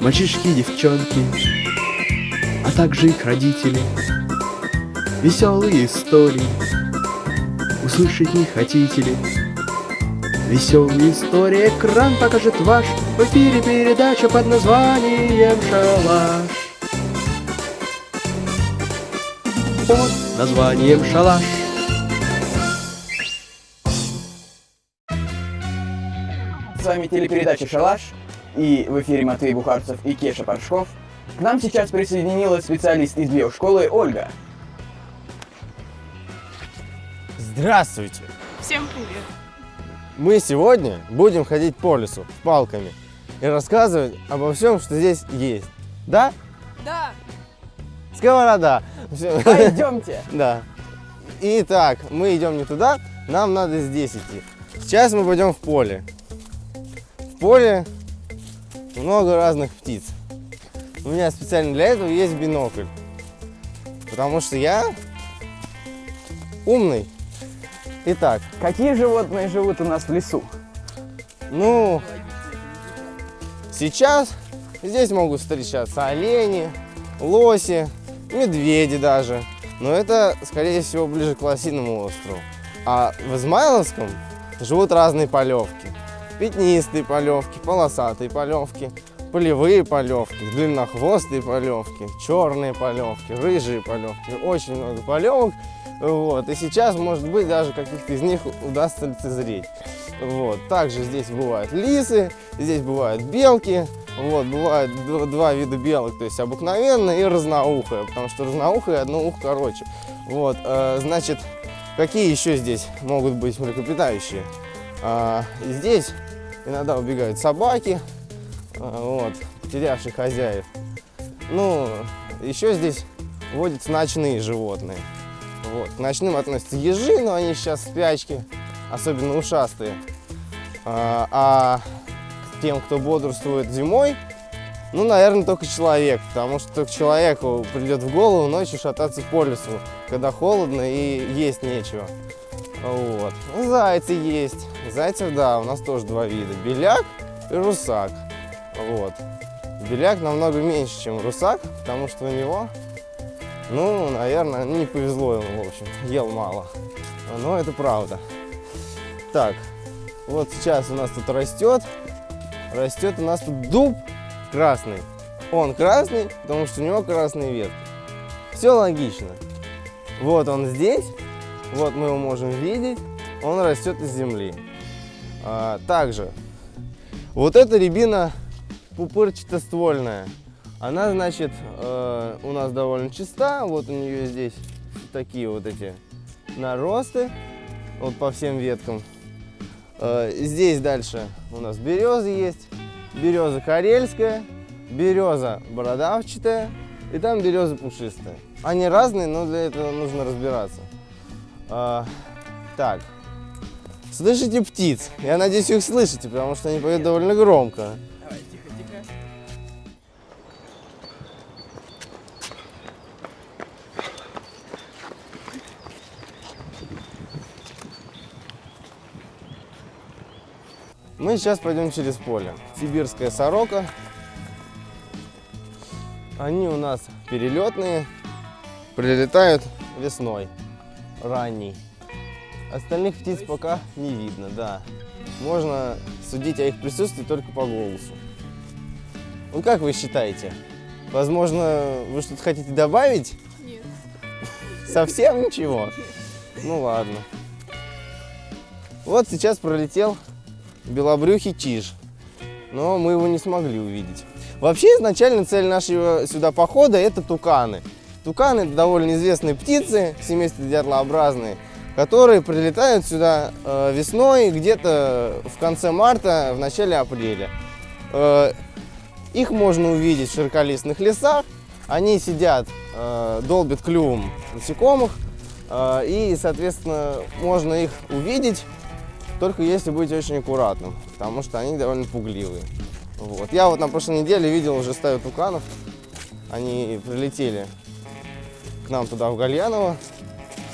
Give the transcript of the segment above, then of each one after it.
Мальчишки и девчонки, а также их родители. Веселые истории, услышать не хотите ли? Веселая история, экран покажет ваш В эфире передача под названием «Шалаш» Под названием «Шалаш» С вами телепередача «Шалаш» и в эфире Матвей Бухарцев и Кеша Паршков. К нам сейчас присоединилась специалист из биошколы Ольга. Здравствуйте! Всем привет! Мы сегодня будем ходить по лесу с палками и рассказывать обо всем, что здесь есть. Да? Да! Сковорода! Пойдемте! Да. Итак, мы идем не туда, нам надо здесь идти. Сейчас мы пойдем в поле. В поле много разных птиц. У меня специально для этого есть бинокль. Потому что я умный. Итак, Какие животные живут у нас в лесу? Ну, сейчас здесь могут встречаться олени, лоси, медведи даже. Но это, скорее всего, ближе к Лосиному острову. А в Измайловском живут разные полевки. Пятнистые полевки, полосатые полевки, полевые полевки, длиннохвостые полевки, черные полевки, рыжие полевки. Очень много полевок. Вот. И сейчас, может быть, даже каких-то из них удастся лицезреть. Вот. Также здесь бывают лисы, здесь бывают белки. Вот, бывают два вида белок, то есть обыкновенная и разноухая, потому что разноухая одно ухо короче. Вот, э, значит, какие еще здесь могут быть млекопитающие? А, здесь иногда убегают собаки, а, вот, потерявшие хозяев. Ну, еще здесь водятся ночные животные. Вот. К ночным относятся ежи, но они сейчас в спячке, особенно ушастые. А, а тем, кто бодрствует зимой, ну, наверное, только человек, потому что только человеку придет в голову ночью шататься по лесу, когда холодно и есть нечего. Вот. Ну, Зайцы есть. Зайцев, да, у нас тоже два вида. Беляк и русак. Вот. Беляк намного меньше, чем русак, потому что у него, ну, наверное, не повезло ему, в общем, ел мало. Но это правда. Так, вот сейчас у нас тут растет, растет у нас тут дуб красный. Он красный, потому что у него красные ветки. Все логично. Вот он здесь, вот мы его можем видеть, он растет из земли. А, также, вот эта рябина пупырчато-ствольная, она, значит, э, у нас довольно чиста, вот у нее здесь такие вот эти наросты, вот по всем веткам. Э, здесь дальше у нас березы есть, береза карельская, береза бородавчатая и там береза пушистая. Они разные, но для этого нужно разбираться. А, так, слышите птиц? Я надеюсь, вы их слышите, потому что они поют довольно громко. Давай, тихо, тихо. Мы сейчас пойдем через поле. Сибирская сорока. Они у нас перелетные, прилетают весной, ранней. Остальных птиц пока не видно, да. Можно судить о их присутствии только по голосу. Ну как вы считаете? Возможно, вы что-то хотите добавить? Нет. Совсем ничего? Ну ладно. Вот сейчас пролетел белобрюхий чиж, но мы его не смогли увидеть. Вообще, изначально цель нашего сюда похода – это туканы. Туканы – довольно известные птицы, семейство дятлообразные, которые прилетают сюда э, весной, где-то в конце марта, в начале апреля. Э, их можно увидеть в широколистных лесах. Они сидят, э, долбят клювом насекомых, и, соответственно, можно их увидеть только если быть очень аккуратным, потому что они довольно пугливые. Вот. Я вот на прошлой неделе видел уже стаю туканов. Они прилетели к нам туда, в Гальяново,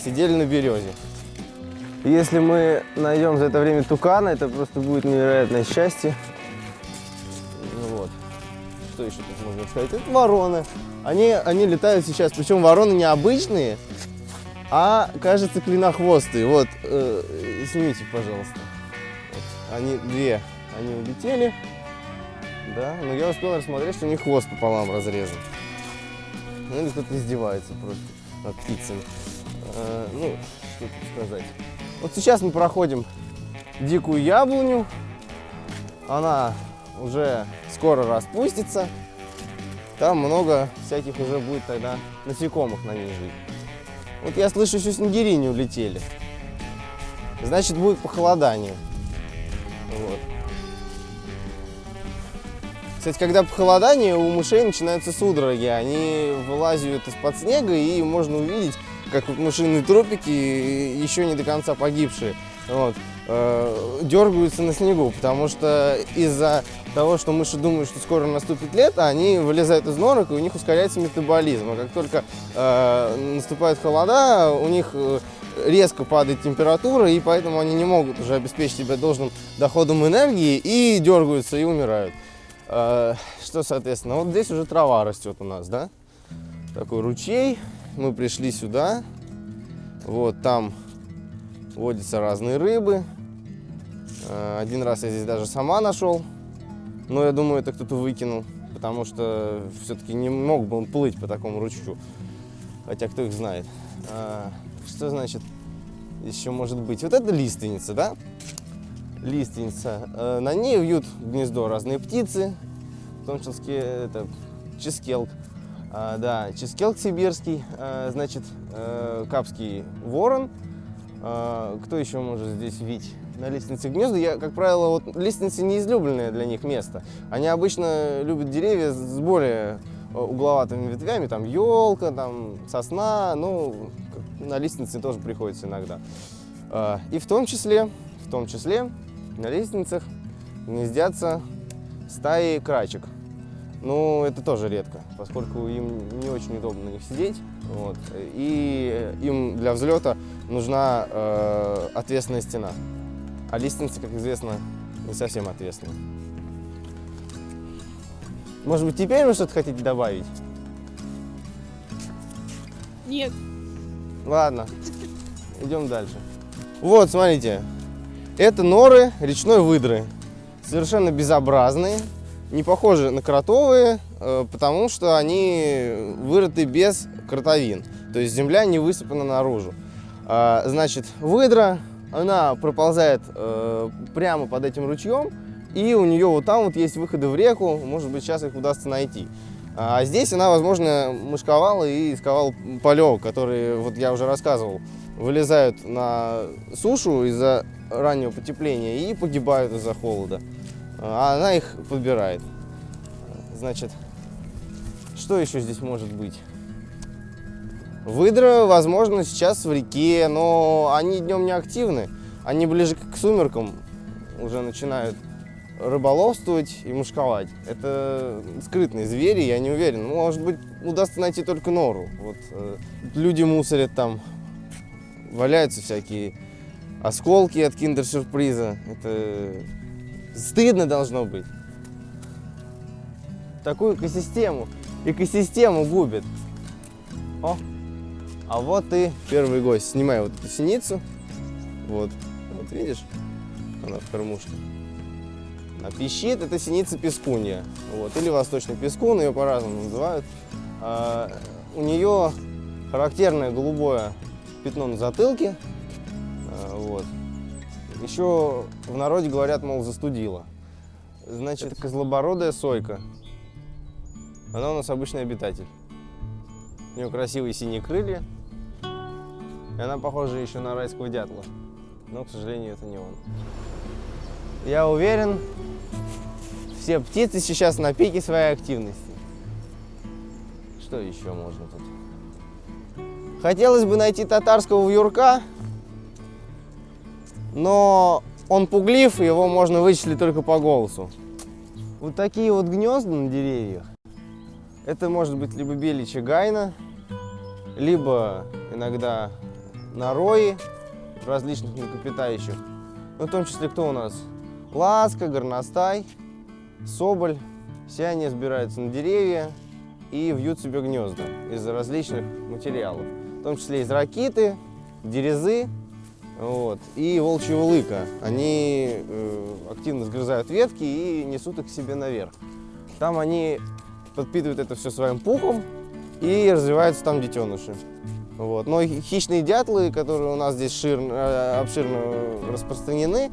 сидели на березе. Если мы найдем за это время тукана, это просто будет невероятное счастье. Ну вот. что еще тут можно сказать? Это вороны. Они, они летают сейчас, причем вороны необычные, а, кажется, клинохвостые. Вот, э, снимите, пожалуйста. Вот, они две, они улетели. Да, но я успел рассмотреть, что у них хвост пополам разрезан. Ну, или кто-то издевается просто над птицами. Э, ну, что тут сказать. Вот сейчас мы проходим дикую яблоню. Она уже скоро распустится. Там много всяких уже будет тогда насекомых на ней жить. Вот я слышу, еще снегири не улетели. Значит, будет похолодание. Вот. Кстати, когда похолодание, у мышей начинаются судороги. Они вылазят из-под снега, и можно увидеть, как вот мышиные трупики, еще не до конца погибшие, вот, э, дергаются на снегу, потому что из-за того, что мыши думают, что скоро наступит лето, они вылезают из норок, и у них ускоряется метаболизм. А как только э, наступают холода, у них э, резко падает температура, и поэтому они не могут уже обеспечить себя должным доходом энергии и дергаются и умирают. Э, что, соответственно, вот здесь уже трава растет у нас, да? Такой ручей. Мы пришли сюда. Вот там водятся разные рыбы. Э, один раз я здесь даже сама нашел. Но я думаю, это кто-то выкинул, потому что все-таки не мог бы он плыть по такому ручью. Хотя кто их знает. А, что значит еще может быть? Вот это лиственница, да? Лиственница. А, на ней вьют гнездо разные птицы, в том числе это ческелк. А, да, ческелк сибирский, а, значит, а, капский ворон. Кто еще может здесь видеть? на лестнице гнезда. Я, как правило, вот лестницы не излюбленное для них место. Они обычно любят деревья с более э, угловатыми ветвями, там елка, там сосна, ну, на лестнице тоже приходится иногда. И в том числе, в том числе на лестницах гнездятся стаи крачек. Ну, это тоже редко, поскольку им не очень удобно на них сидеть. Вот, и им для взлета нужна э, ответственная стена. А лестница, как известно, не совсем ответственна. Может быть, теперь вы что-то хотите добавить? Нет. Ладно, идем дальше. Вот, смотрите, это норы речной выдры. Совершенно безобразные, не похожи на кротовые, э, потому что они вырыты без кротовин. То есть земля не высыпана наружу. А, значит, выдра она проползает э, прямо под этим ручьем, и у нее вот там вот есть выходы в реку, может быть, сейчас их удастся найти. А здесь она, возможно, мышковала и исковала полевок, которые, вот я уже рассказывал, вылезают на сушу из-за раннего потепления и погибают из-за холода. А она их подбирает. Значит, что еще здесь может быть? Выдра, возможно, сейчас в реке, но они днем не активны. Они ближе к сумеркам уже начинают рыболовствовать и мушковать. Это скрытные звери, я не уверен. Может быть, удастся найти только нору. Вот, э, люди мусорят там, валяются всякие осколки от киндер-сюрприза. Это стыдно должно быть. Такую экосистему, экосистему губит. О! А вот и первый гость. Снимай вот эту синицу. Вот. Вот видишь? Она в кормушке. А пищит это синица пескунья. Вот. Или восточный пескун, ее по-разному называют. А, у нее характерное голубое пятно на затылке. А, вот. Еще в народе говорят, мол, застудила. Значит, это козлобородая сойка. Она у нас обычный обитатель. У нее красивые синие крылья. И она похожа еще на райского дятла. Но, к сожалению, это не он. Я уверен, все птицы сейчас на пике своей активности. Что еще можно тут? Хотелось бы найти татарского вьюрка, но он пуглив, его можно вычислить только по голосу. Вот такие вот гнезда на деревьях. Это может быть либо беличья гайна, либо иногда на рои различных млекопитающих. Ну, в том числе кто у нас? Ласка, горностай, соболь, Все они сбираются на деревья и вьют себе гнезда из различных материалов, в том числе из ракиты, дерезы вот, и волчьего лыка. Они э, активно сгрызают ветки и несут их себе наверх. Там они подпитывают это все своим пухом и развиваются там детеныши. Вот. Но хищные дятлы, которые у нас здесь шир, э, обширно распространены,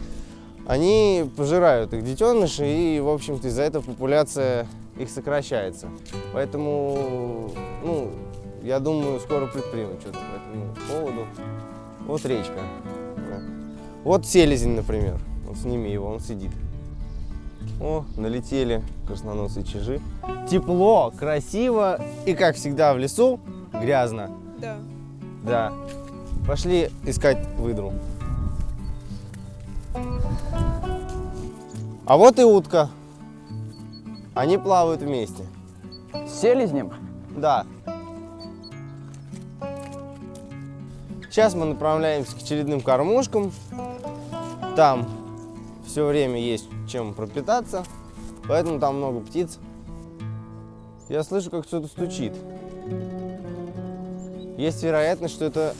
они пожирают их детеныши, и, в общем-то, из-за этого популяция их сокращается. Поэтому, ну, я думаю, скоро предпримут что-то по этому поводу. Вот речка. Вот селезень, например. Вот сними его, он сидит. О, налетели красноносые чижи. Тепло, красиво и, как всегда, в лесу грязно. Да. Да. Пошли искать выдру. А вот и утка. Они плавают вместе. С селезнем? Да. Сейчас мы направляемся к очередным кормушкам. Там все время есть чем пропитаться, поэтому там много птиц. Я слышу, как кто-то стучит. Есть вероятность, что это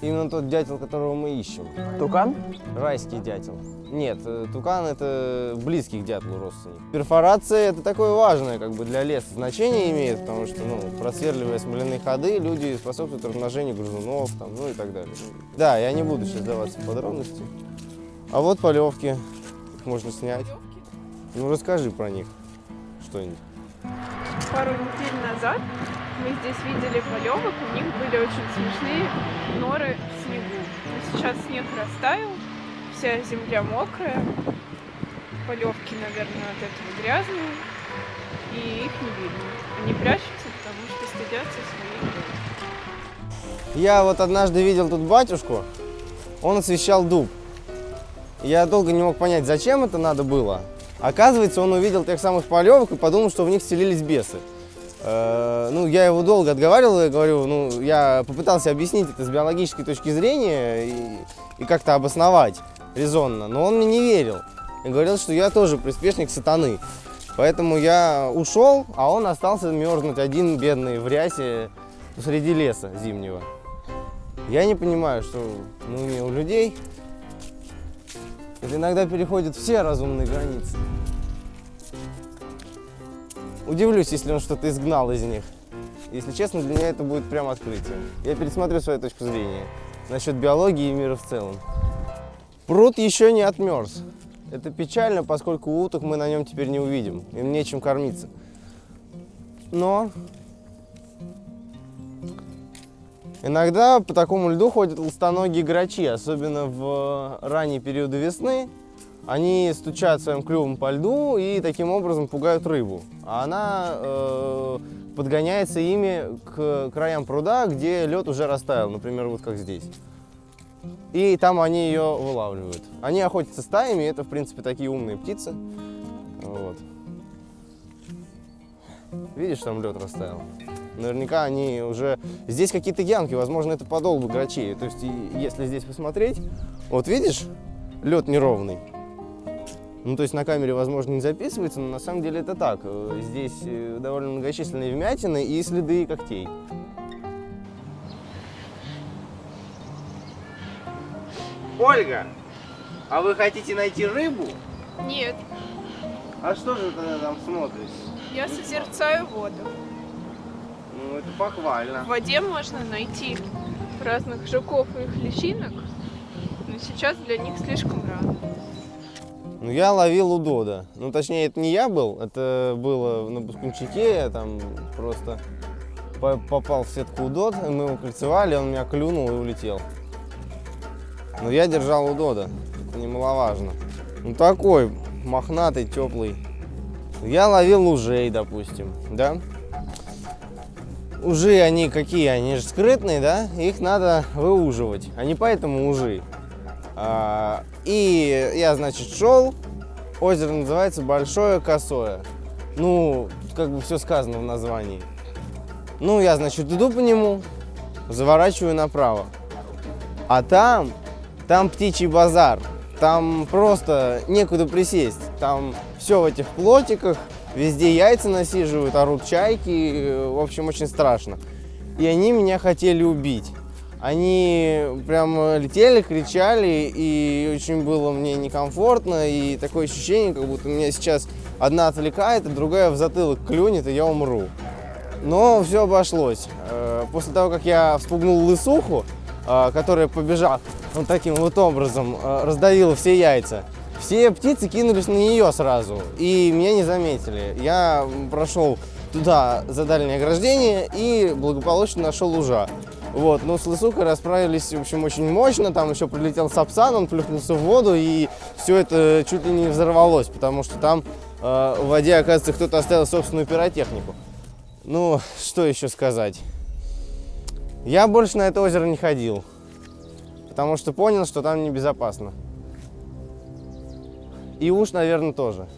именно тот дятел, которого мы ищем. Тукан? Райский дятел. Нет, э, тукан это близкий к дятлу родственник. Перфорация это такое важное как бы для леса значение имеет, потому что, ну, просверливая смоляные ходы, люди способствуют размножению грызунов, там, ну и так далее. Да, я не буду сейчас даваться в подробности. А вот полевки, их можно снять. Ну, расскажи про них что-нибудь. Пару недель назад мы здесь видели полевок, у них были очень смешные норы в снегу. Но сейчас снег растаял, вся земля мокрая, полевки, наверное, от этого грязные, и их не видно. Они прячутся, потому что стыдятся своих. Я вот однажды видел тут батюшку, он освещал дуб. Я долго не мог понять, зачем это надо было. Оказывается, он увидел тех самых полевок и подумал, что в них селились бесы. Э, ну, я его долго отговаривал, я говорю, ну, я попытался объяснить это с биологической точки зрения и, и как-то обосновать резонно, но он мне не верил. И говорил, что я тоже приспешник сатаны. Поэтому я ушел, а он остался мерзнуть один, бедный, в рясе среди леса зимнего. Я не понимаю, что ну, не у людей это иногда переходит все разумные границы. Удивлюсь, если он что-то изгнал из них. Если честно, для меня это будет прям открытие. Я пересмотрю свою точку зрения насчет биологии и мира в целом. Пруд еще не отмерз. Это печально, поскольку уток мы на нем теперь не увидим. Им нечем кормиться. Но иногда по такому льду ходят ластоногие грачи, особенно в ранние периоды весны. Они стучат своим клювом по льду и таким образом пугают рыбу. А она э, подгоняется ими к краям пруда, где лед уже растаял, например, вот как здесь. И там они ее вылавливают. Они охотятся стаями, это, в принципе, такие умные птицы. Вот. Видишь, там лед растаял? Наверняка они уже... Здесь какие-то ямки, возможно, это подолбы грачей. То есть, если здесь посмотреть, вот видишь, лед неровный. Ну, то есть на камере, возможно, не записывается, но на самом деле это так. Э, здесь э, довольно многочисленные вмятины и следы когтей. Ольга, а вы хотите найти рыбу? Нет, А что же тогда там смотрите? я созерцаю воду. Ну, это похвально. В воде можно найти разных жуков и их личинок, но сейчас для них слишком рано. Ну, я ловил удода. Ну, точнее, это не я был, это было на Бускунчике, я там просто по- попал в сетку удод, мы его кольцевали, он меня клюнул и улетел. Но я держал удода, это немаловажно. Ну, такой мохнатый, теплый. Я ловил ужей, допустим, да? Ужи, они какие? Они же скрытные, да? Их надо выуживать. Они поэтому ужи. А, и я, значит, шел. Озеро называется Большое Косое. Ну, как бы все сказано в названии. Ну, я, значит, иду по нему, заворачиваю направо. А там, там птичий базар. Там просто некуда присесть. Там все в этих плотиках, везде яйца насиживают, орут чайки, э, в общем, очень страшно. И они меня хотели убить. Они прям летели, кричали, и очень было мне некомфортно, и такое ощущение, как будто меня сейчас одна отвлекает, а другая в затылок клюнет, и я умру. Но все обошлось. Э, После того, как я вспугнул лысуху, э, которая, побежав вот таким вот образом, э, раздавила все яйца, все птицы кинулись на нее сразу, и меня не заметили. Я прошел туда за дальнее ограждение и благополучно нашел лужа. Вот, ну, с лысухой расправились, в общем, очень мощно, там еще прилетел сапсан, он плюхнулся в воду, и все это чуть ли не взорвалось, потому что там э, в воде, оказывается, кто-то оставил собственную пиротехнику. Ну, что еще сказать? Я больше на это озеро не ходил, потому что понял, что там небезопасно. И уж, наверное, тоже.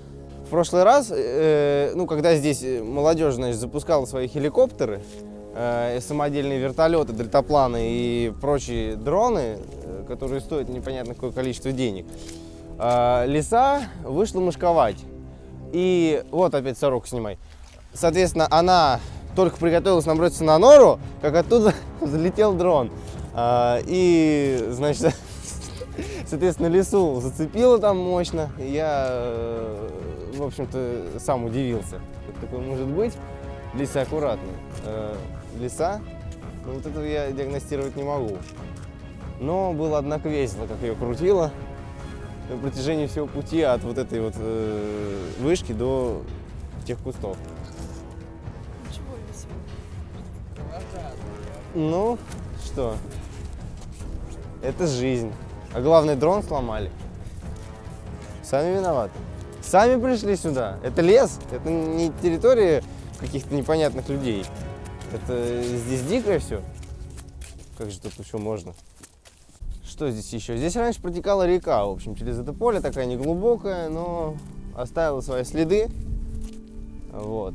В прошлый раз, э, ну, когда здесь молодежь, значит, запускала свои хеликоптеры, э, самодельные вертолеты, дельтапланы и прочие дроны, э, которые стоят непонятно какое количество денег, э, лиса вышла мышковать. И вот опять сорок снимай. Соответственно, она только приготовилась наброситься на нору, как оттуда залетел дрон. А, и, значит, соответственно, лесу зацепило там мощно. И я, э, в общем-то, сам удивился, как такое может быть. Лиса аккуратно. Э, Лиса, ну вот этого я диагностировать не могу. Но было, однако, весело, как ее крутило на протяжении всего пути от вот этой вот э, вышки до тех кустов. Чего весело? Ну, что? Это жизнь. А главное, дрон сломали. Сами виноваты. Сами пришли сюда. Это лес, это не территория каких-то непонятных людей. Это здесь дикое все. Как же тут еще можно? Что здесь еще? Здесь раньше протекала река, в общем, через это поле, такая неглубокая, но оставила свои следы. Вот.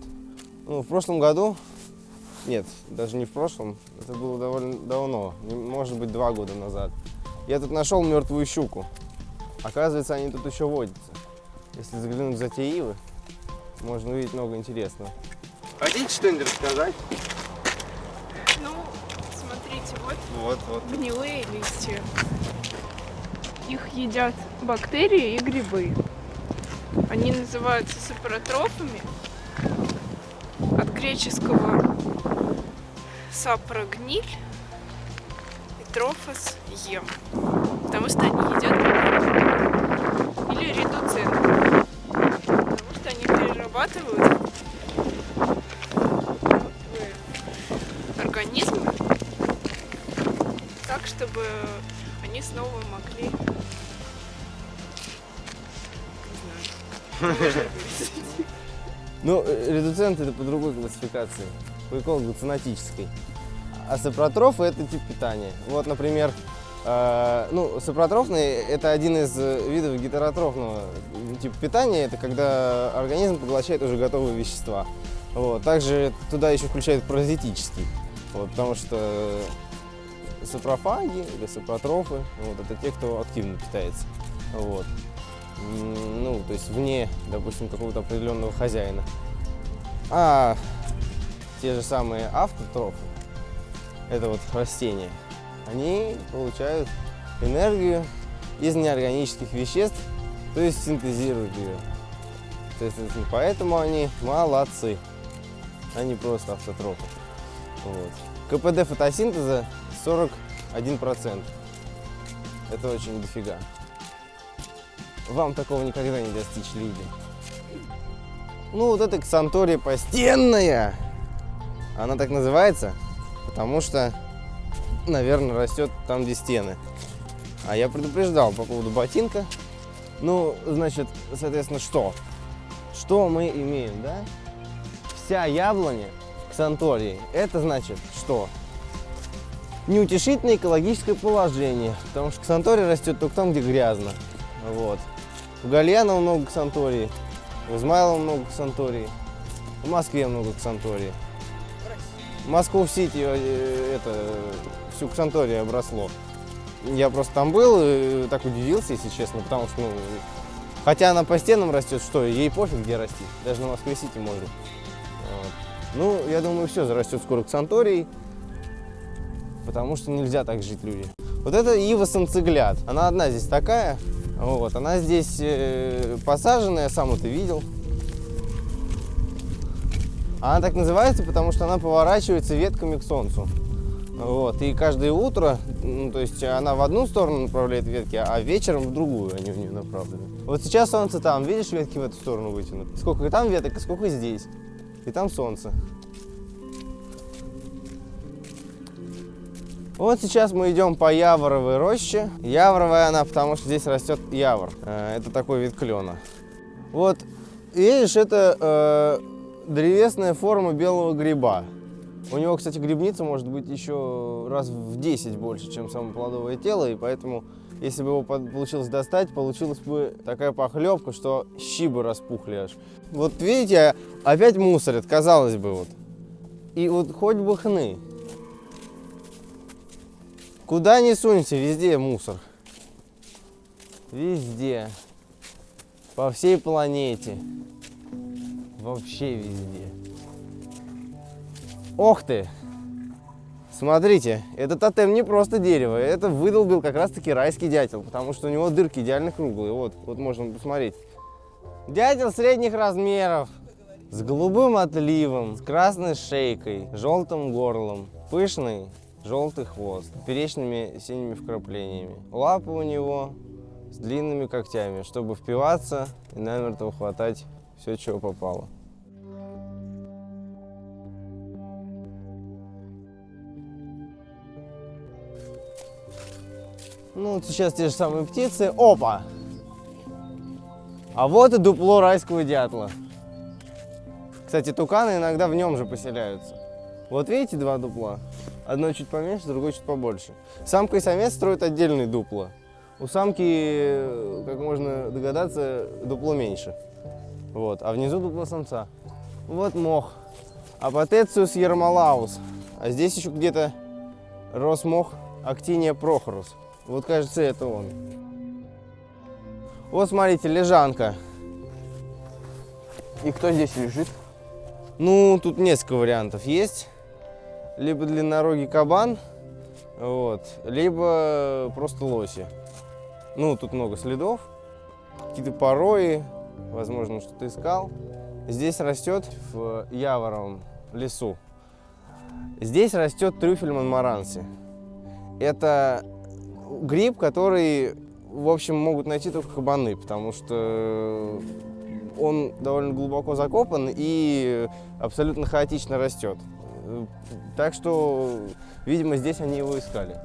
Ну, в прошлом году, нет, даже не в прошлом, это было довольно давно, может быть, два года назад. Я тут нашел мертвую щуку. Оказывается, они тут еще водятся. Если заглянуть за те ивы, можно увидеть много интересного. Хотите что-нибудь рассказать? Ну, смотрите, вот Вот, вот. гнилые листья. Их едят бактерии и грибы. Они называются сапротрофами. От греческого сапра гниль и трофос ем. Потому что они едят. Или редуценты. Потому что они перерабатывают организм так, чтобы они снова могли... Не знаю. Ну, э, редуценты это по другой классификации, по эколого-ценотической. А сапротрофы это тип питания. Вот, например, э, ну, сапротрофный это один из э, видов гетеротрофного типа питания. Это когда организм поглощает уже готовые вещества. Вот. Также туда еще включают паразитический. Вот, потому что сапрофаги или сапротрофы, вот, это те, кто активно питается. Вот. Ну, то есть вне, допустим, какого-то определенного хозяина. А те же самые автотрофы, это вот растения, они получают энергию из неорганических веществ, то есть синтезируют ее. Соответственно, поэтому они молодцы, они просто автотрофы. Вот. КПД фотосинтеза 41%. Это очень дофига. Вам такого никогда не достичь люди. Ну, вот эта ксантория постенная, она так называется, потому что, наверное, растет там, где стены. А я предупреждал по поводу ботинка. Ну, значит, соответственно, что? Что мы имеем, да? Вся яблоня ксантории, это значит что? Неутешительное экологическое положение, потому что ксантория растет только там, где грязно. Вот. В Гальяново много ксантории, в Измайлово много ксантории, в Москве много ксантории. Москву-Сити э, это всю ксанторию обросло. Я просто там был и так удивился, если честно, потому что ну, Хотя она по стенам растет, что ей пофиг, где расти. Даже на Москве-Сити может. Вот. Ну, я думаю, все зарастет скоро к Сантории, потому что нельзя так жить люди. Вот это ива санцегляд. Она одна здесь такая. Вот, она здесь э, посаженная, сам это видел. Она так называется, потому что она поворачивается ветками к солнцу. Вот, и каждое утро, ну, то есть она в одну сторону направляет ветки, а вечером в другую они в нее направлены. Вот сейчас солнце там, видишь, ветки в эту сторону вытянуты. Сколько там веток, и сколько здесь. И там солнце. Вот сейчас мы идем по Яворовой роще. Яворовая она, потому что здесь растет явор. Э, Это такой вид клена. Вот, видишь, это э, древесная форма белого гриба. У него, кстати, грибница может быть еще раз в 10 больше, чем само плодовое тело, и поэтому, если бы его получилось достать, получилась бы такая похлебка, что щи бы распухли аж. Вот видите, опять мусорят, казалось бы, вот. И вот хоть бы хны. Куда ни сунься, везде мусор. Везде. По всей планете. Вообще везде. Ох ты! Смотрите, этот тотем не просто дерево, это выдолбил как раз таки райский дятел, потому что у него дырки идеально круглые. Вот, вот можно посмотреть. Дятел средних размеров, с голубым отливом, с красной шейкой, желтым горлом, пышный желтый хвост, перечными синими вкраплениями. Лапы у него с длинными когтями, чтобы впиваться и намертво хватать все, чего попало. Ну, сейчас те же самые птицы. Опа! А вот и дупло райского дятла. Кстати, туканы иногда в нем же поселяются. Вот видите два дупла? Одно чуть поменьше, другое чуть побольше. Самка и самец строят отдельные дупла. У самки, как можно догадаться, дупло меньше. Вот, а внизу дупло самца. Вот мох. Апотециус ермолаус. А здесь еще где-то рос мох Актиния прохорус. Вот, кажется, это он. Вот, смотрите, лежанка. И кто здесь лежит? Ну, тут несколько вариантов есть. Либо длиннорогий кабан, вот, либо просто лоси. Ну, тут много следов, какие-то порои, возможно, что-то искал. Здесь растет в Яворовом лесу. Здесь растет трюфель монмаранси. Это гриб, который, в общем, могут найти только кабаны, потому что он довольно глубоко закопан и абсолютно хаотично растет. Так что, видимо, здесь они его искали.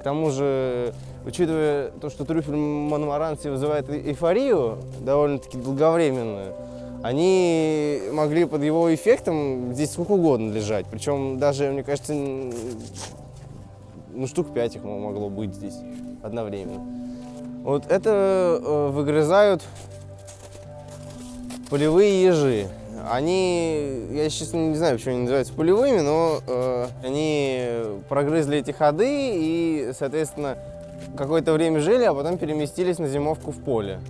К тому же, учитывая то, что трюфель Монмаранси вызывает эйфорию, довольно-таки долговременную, они могли под его эффектом здесь сколько угодно лежать. Причем даже, мне кажется, ну, штук пять их могло быть здесь одновременно. Вот это э, выгрызают полевые ежи. Они, я честно не знаю, почему они называются полевыми, но э, они прогрызли эти ходы и, соответственно, какое-то время жили, а потом переместились на зимовку в поле.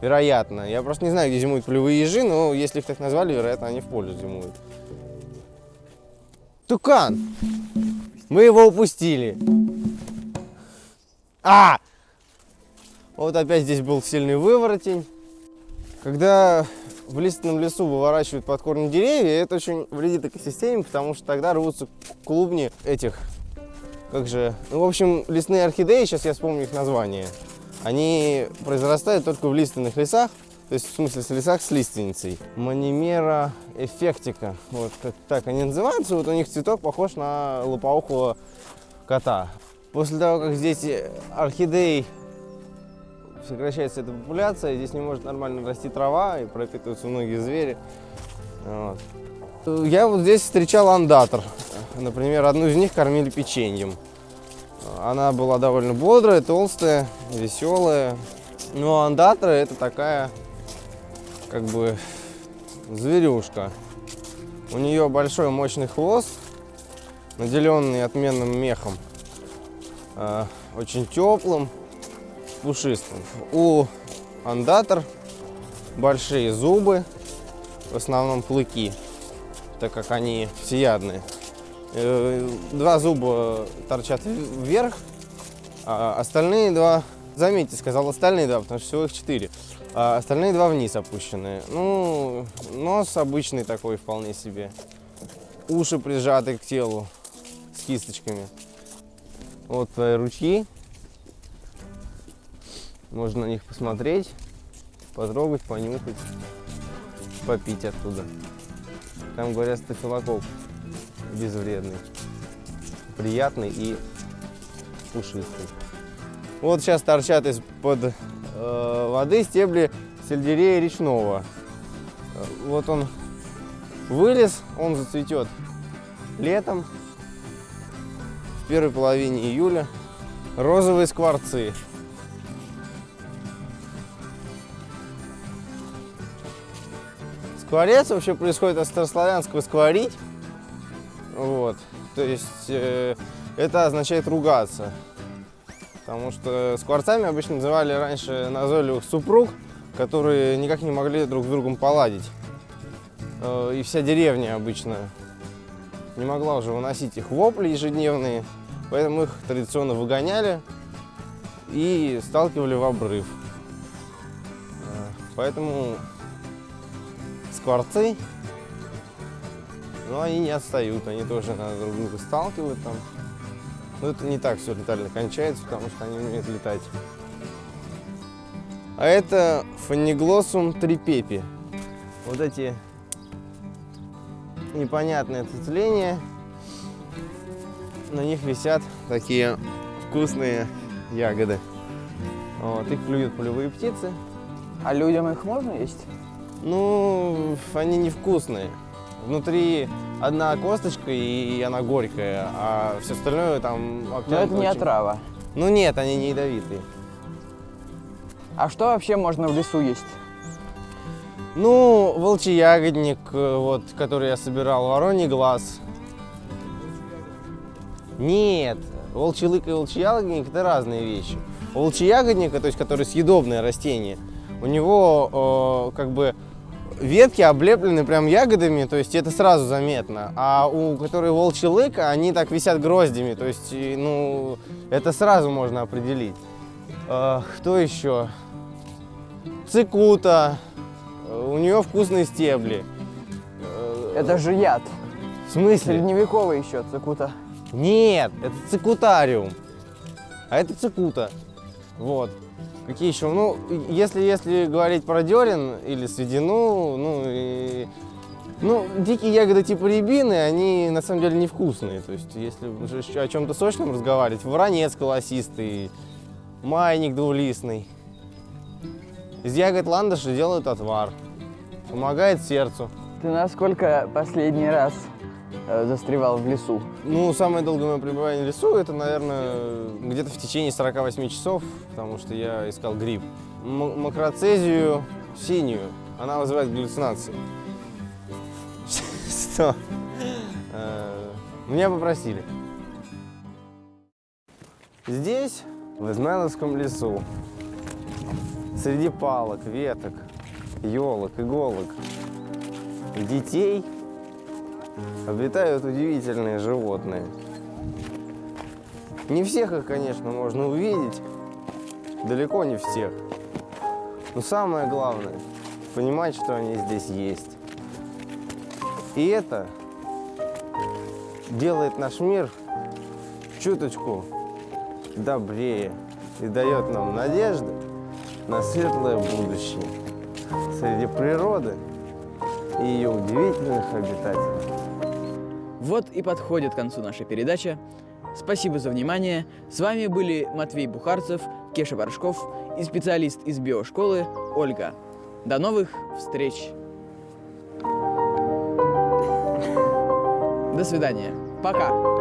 Вероятно. Я просто не знаю, где зимуют полевые ежи, но если их так назвали, вероятно, они в поле зимуют. Тукан! Мы его упустили. А! Вот опять здесь был сильный выворотень. Когда в лиственном лесу выворачивают под корни деревья, это очень вредит экосистеме, потому что тогда рвутся клубни этих, как же, ну, в общем, лесные орхидеи, сейчас я вспомню их название, они произрастают только в лиственных лесах, то есть в смысле в лесах с лиственницей. Манимера эффектика, вот как так они называются, вот у них цветок похож на лопоухого кота. После того, как здесь орхидей сокращается эта популяция, здесь не может нормально расти трава и пропитываются многие звери. Вот. Я вот здесь встречал андатор. Например, одну из них кормили печеньем. Она была довольно бодрая, толстая, веселая. Но андатра это такая, как бы, зверюшка. У нее большой мощный хвост, наделенный отменным мехом, э, очень теплым, пушистым. У андатор, большие зубы, в основном клыки, так как они всеядные. Э, Два зуба торчат вверх, а остальные два, заметьте, сказал остальные два, потому что всего их четыре. А остальные два вниз опущенные. Ну, нос обычный такой вполне себе. Уши прижаты к телу с кисточками. Вот твои ручьи. Можно на них посмотреть, потрогать, понюхать, попить оттуда. Там, говорят, стафилококк безвредный, приятный и пушистый. Вот сейчас торчат из-под э, воды стебли сельдерея речного. Вот он вылез, он зацветет летом, в первой половине июля. Розовые скворцы. Скворец вообще происходит от старославянского скворить. Вот. То есть э, это означает ругаться. Потому что скворцами обычно называли раньше назойливых супруг, которые никак не могли друг с другом поладить. Э, И вся деревня обычно не могла уже выносить их вопли ежедневные, поэтому их традиционно выгоняли и сталкивали в обрыв. Э, Поэтому скворцы, но они не отстают, они тоже надо друг друга сталкивают там. Но это не так все летально кончается, потому что они умеют летать. А это фониглоссум трипепи. Вот эти непонятные цветления, на них висят такие вкусные ягоды. Вот, их клюют полевые птицы. А людям их можно есть? Ну, они невкусные. Внутри одна косточка и она горькая, а все остальное там Но это не очень- отрава. Ну нет, они не ядовитые. А что вообще можно в лесу есть? Ну, волчий ягодник, э, вот, который я собирал, вороний глаз. Нет, волчий лык и волчий ягодник – это разные вещи. Волчий ягодника, то есть который съедобное растение, у него э, как бы ветки облеплены прям ягодами, то есть это сразу заметно. А у которой волчий лык, они так висят гроздями, то есть, ну, это сразу можно определить. Э, кто еще? Цикута, у нее вкусные стебли. Э, Это же яд. В смысле? Средневековый еще цикута. Нет, это цикутариум. А это цикута. Вот. Какие еще? Ну, если, если говорить про дерен или сведину, ну, и, ну, дикие ягоды типа рябины, они на самом деле невкусные. То есть, если о чем-то сочном разговаривать, воронец колосистый, майник двулистный. Из ягод ландыша делают отвар. Помогает сердцу. Ты насколько последний раз застревал в лесу? Ну, самое долгое мое пребывание в лесу, это, наверное, где-то в течение 48 часов, потому что я искал гриб. М- макроцезию синюю, она вызывает галлюцинации. Что? Э, Меня попросили. Здесь, в Измайловском лесу, среди палок, веток, елок, иголок, детей обитают удивительные животные. Не всех их, конечно, можно увидеть, далеко не всех. Но самое главное – понимать, что они здесь есть. И это делает наш мир чуточку добрее и дает нам надежды на светлое будущее среди природы и ее удивительных обитателей. Вот и подходит к концу наша передача. Спасибо за внимание. С вами были Матвей Бухарцев, Кеша Боршков и специалист из биошколы Ольга. До новых встреч! До свидания. Пока!